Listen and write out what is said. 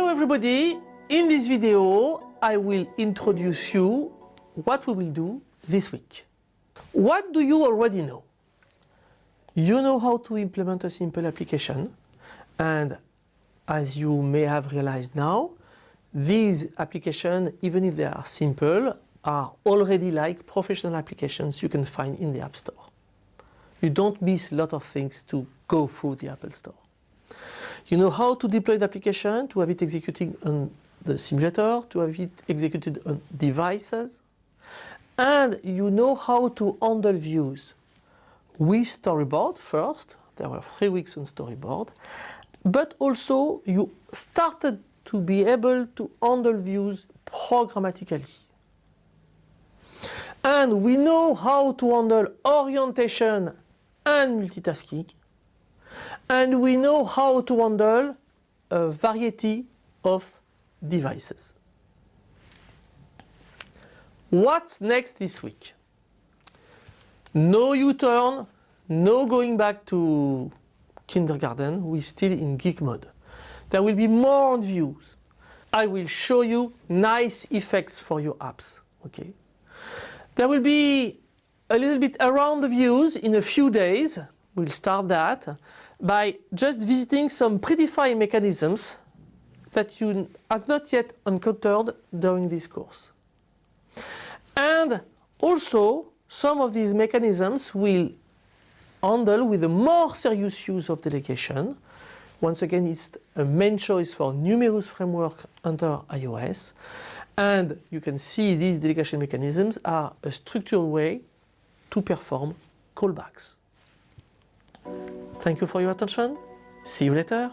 everybody, in this video I will introduce you what we will do this week. What do you already know? You know how to implement a simple application and as you may have realized now, these applications, even if they are simple, are already like professional applications you can find in the App Store. You don't miss a lot of things to go through the Apple Store. You know how to deploy the application, to have it executing on the simulator, to have it executed on devices. And you know how to handle views with storyboard first. There were three weeks on storyboard. But also you started to be able to handle views programmatically. And we know how to handle orientation and multitasking. And we know how to handle a variety of devices. What's next this week? No U-turn, no going back to kindergarten, we're still in geek mode. There will be more on views. I will show you nice effects for your apps. Okay. There will be a little bit around the views in a few days. We'll start that by just visiting some predefined mechanisms that you have not yet encountered during this course. And also some of these mechanisms will handle with a more serious use of delegation. Once again, it's a main choice for numerous framework under iOS. And you can see these delegation mechanisms are a structured way to perform callbacks. Thank you for your attention. See you later.